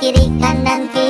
kiri kanan kiri